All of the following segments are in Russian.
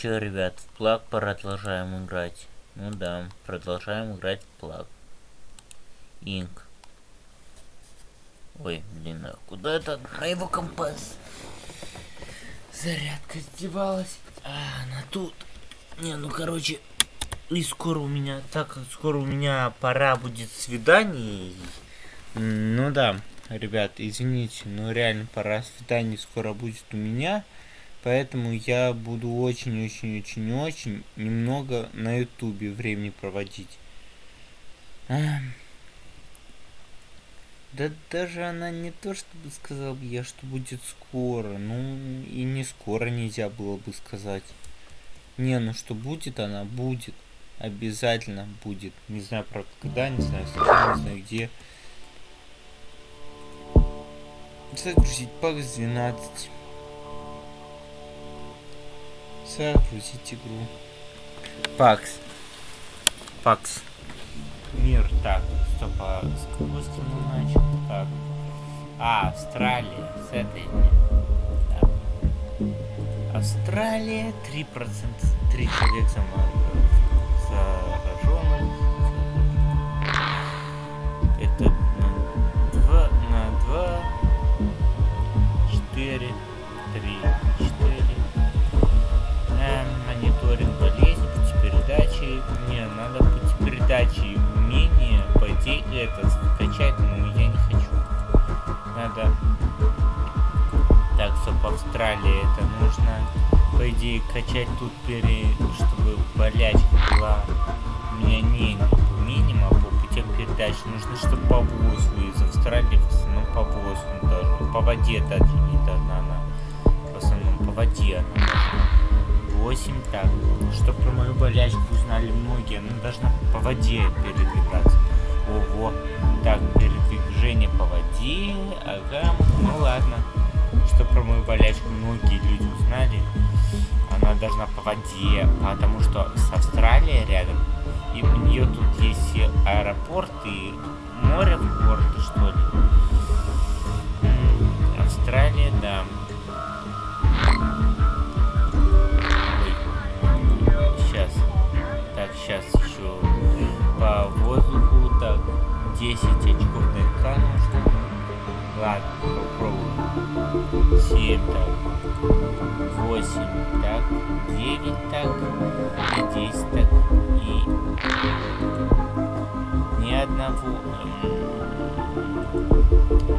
Че, ребят, в плаг продолжаем играть. Ну да, продолжаем играть в плаг. Инк. Ой, блин, а куда это моего компас? Зарядка сдевалась. А, она тут. Не, ну короче, и скоро у меня, так как скоро у меня пора будет свидание. Ну да, ребят, извините, но реально пора свидание скоро будет у меня. Поэтому я буду очень-очень-очень-очень немного на ютубе времени проводить. Да даже она не то, чтобы сказал бы я, что будет скоро. Ну, и не скоро нельзя было бы сказать. Не, ну что будет, она будет. Обязательно будет. Не знаю, правда, когда, не знаю, когда, не знаю, где. Загрузить пак 12. Загрузить игру. Пакс. Пакс. Мир. Так, стоп, а с какой страны начал? Так. А, Австралия. С этой. Да. Австралия. 3%. 3 человек зараженных. Это на 2, на 2, 4, 3, 4. Надо пути передачи умение, по идее, это скачать, но я не хочу. Надо... Так, стоп, Австралия, это нужно, по идее, качать тут, пере... чтобы болячка была. У меня не минимум по путям передач. Нужно, чтобы по воздуху из Австралии, в основном по воздуху даже. По воде даже не должна она. В основном по воде она должна. 8, так, что про мою болячку узнали многие, она должна по воде передвигаться. Ого, так, передвижение по воде, ага, ну ладно. Что про мою болячку многие люди узнали, она должна по воде, потому что с Австралией рядом, и у нее тут есть аэропорт и море в городе, что ли. Австралия, да. Ладно, попробуем. 7 так. 8 так. 9 так. И 10 так. И ни одного.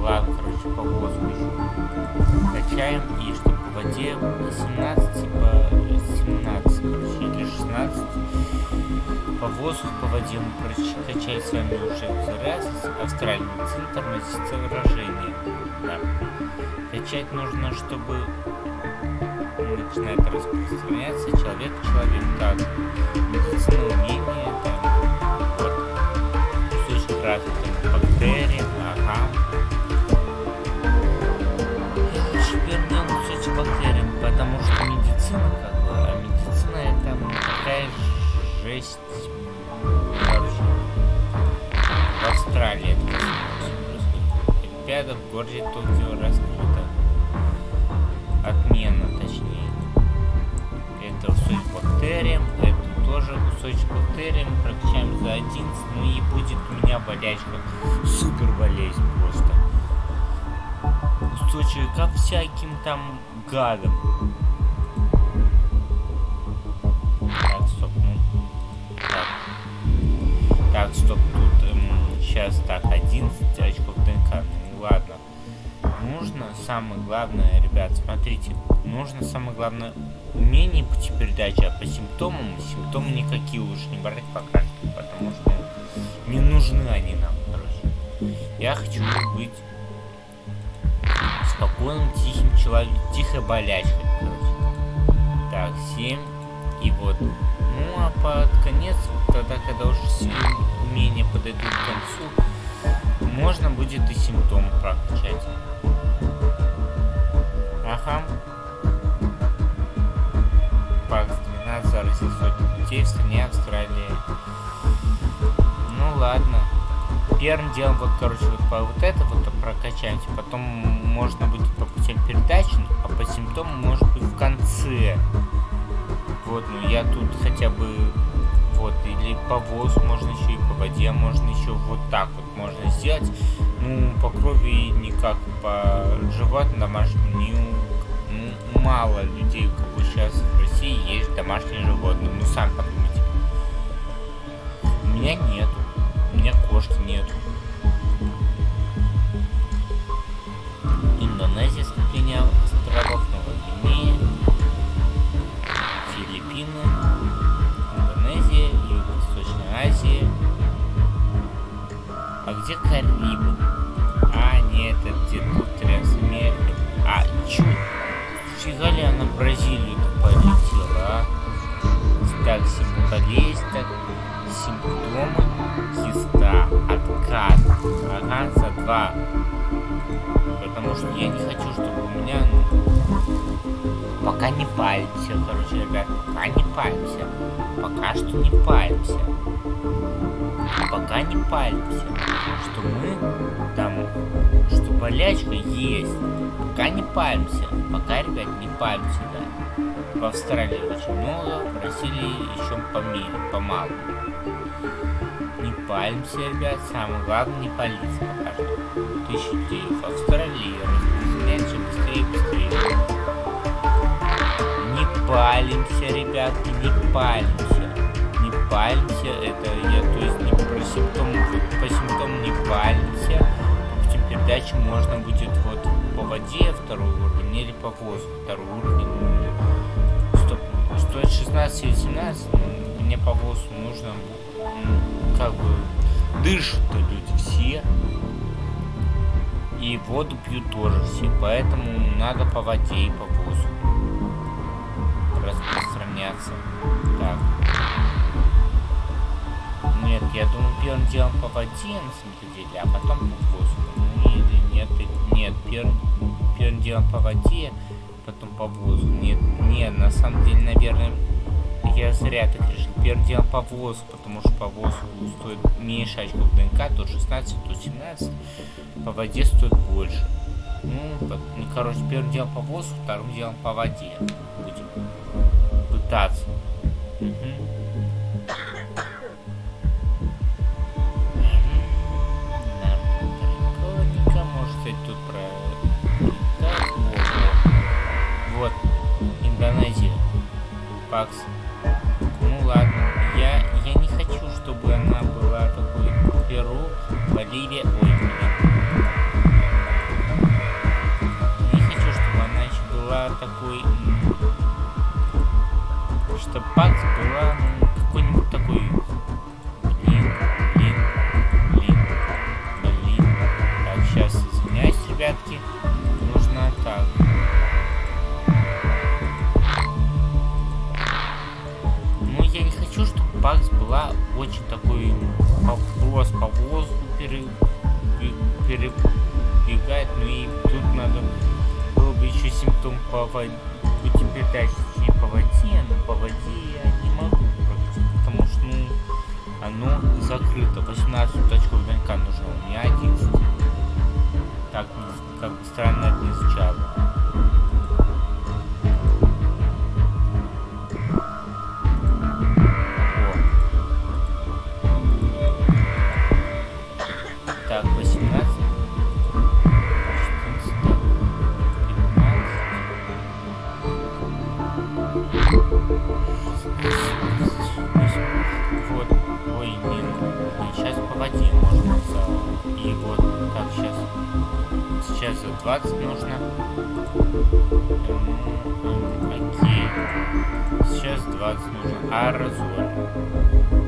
Ладно, короче, по воздуху. Качаем и чтобы по воде 17 типа по воздуху, по воде мы прокачали с вами уже раз Австралийный центр на выражение. Да. Качать нужно, чтобы начинает распространяться человек человек. Так, медицина 6 в Австралии в городе Токио раскрыта отмена, точнее. Это кусочек бактериям, это тоже кусочек бактериям, прокачаем за 11, ну и будет у меня болячка, супер болезнь просто. Кусочек ко всяким там гадам. Стоп, тут эм, сейчас так, 11 очков ДНК. Ну ладно. Нужно самое главное, ребят, смотрите, нужно самое главное умение пути передачи, а по симптомам, симптомы никакие лучше не брать пока что, потому что не нужны они нам, короче. Я хочу быть спокойным, тихим человеком, тихой болячкой, короче. Так, 7, и вот. А под конец, тогда, когда уже все умения подойдут к концу, можно будет и симптомы прокачать. Ага. Пакс 12 заразил сотни людей в стране Австралии. Ну ладно. Первым делом, вот, короче, вот по вот это вот прокачаемся. Потом можно будет по путям передачи, а по симптомам может быть в конце. Вот, ну я тут хотя бы вот, или по воздуху можно еще и по воде можно еще вот так вот можно сделать. Ну, по крови никак, по животным домашним не, ну, мало людей, у кого сейчас в России есть домашние животные. Ну, сам подумайте. У меня нету. У меня кошки нету. Индонезия скопление островов где Карибы? А, нет, это где тут Трансамерика. А, чё? Фига ли она в Бразилию-то полетела, а? Так, болезнь, так, симптомы, киста, откат, ага, за два. Потому что я не хочу, чтобы у меня, ну, пока не палимся, короче, ребят, пока не палимся, пока что не палимся, пока не палимся, что мы там, что болячка есть, пока не палимся, пока, ребят, не палимся, да. В Австралии очень много, в Бразилии еще по мере, помалу. Не палимся, ребят, самое главное не палиться пока что. Тысячи людей в Австралии распространяется быстрее быстрее. Не палимся, ребятки, не палимся. Палимся, это я, то есть не про симптомы, по симптомам не палимся. Путем передачи можно будет вот по воде второй уровень или по воздуху второй уровень. Стоп, стоит 16 или 17, мне по воздуху нужно как бы дышат-то люди все. И воду пьют тоже все. Поэтому надо по воде и по воздуху распространяться. Так. Нет, я думаю, первым делом по воде на самом деле, а потом по воздуху. Ну или нет, нет, первым, первым делом по воде, потом по воздуху. Нет, нет, на самом деле, наверное, я зря так решил. Первым делом по воздуху, потому что по воздуху стоит меньше очков ДНК, то 16, то 17. По воде стоит больше. Ну, ну, короче, первым делом по воздуху, вторым делом по воде. Будем пытаться. Пакс. Ну ладно, я, я не хочу, чтобы она была такой Перу, Боливия, ой, Не хочу, чтобы она еще была такой... Чтобы Пакс была ну, какой-нибудь такой... Ребятки. По передачи не по воде, но по воде я не могу практически, потому что ну оно закрыто, 18 очков ДНК нужно, меня 11. Так, как бы странно это не звучало. За 20 нужно. Окей. Сейчас 20 нужно. А разор.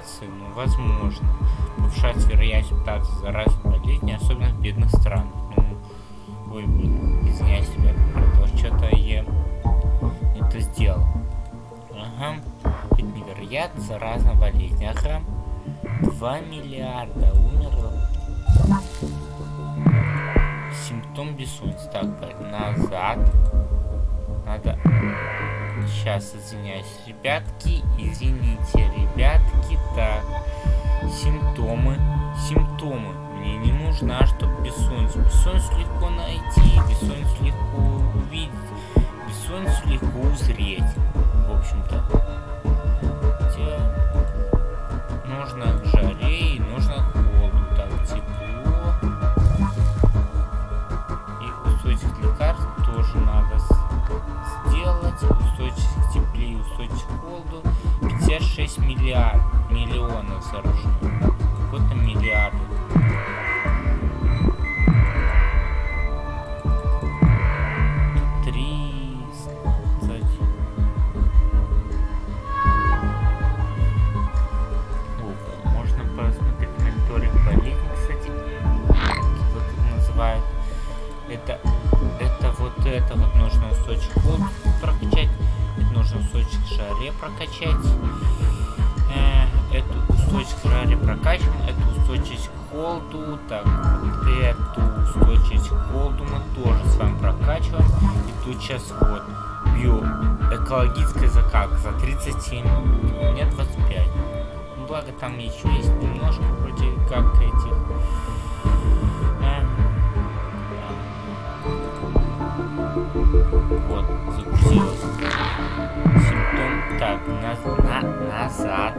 Мутации, ну, возможно. Повышается вероятность мутации заразной болезни, особенно в бедных странах. Ну, ой, блин, извиняюсь, ребят, что-то я это сделал. Ага, это невероятно заразная болезнь. Ага. 2 миллиарда умерло. Симптом бессонницы. Так, назад. Надо... Сейчас, извиняюсь, ребятки. Извините, ребятки. Так. Симптомы. Симптомы. Мне не нужна, чтобы бессонницу. Бессонницу легко найти. Бессонницу легко увидеть. Бессонницу легко узреть. В общем-то. миллиард, устойчивость к холоду мы тоже с вами прокачиваем. И тут сейчас вот бью экологическая закалка за 37, у меня 25. Ну, благо там еще есть немножко вроде как этих... Эм, вот, загрузилось. Симптом. Так, на, на, назад.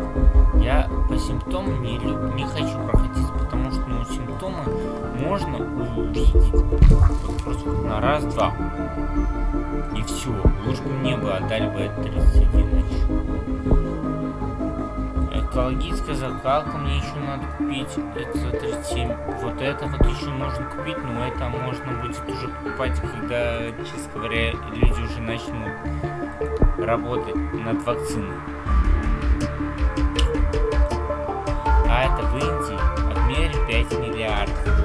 Я по симптомам не, не хочу проходить, потому что ну, симптомы можно увидеть на раз-два. И все. Лучше бы мне бы отдали бы это 31 Экологическая закалка мне еще надо купить. Это за 37. Вот это вот еще нужно купить, но это можно будет уже покупать, когда, честно говоря, люди уже начнут работать над вакциной. А это в Индии отмерили 5 миллиардов.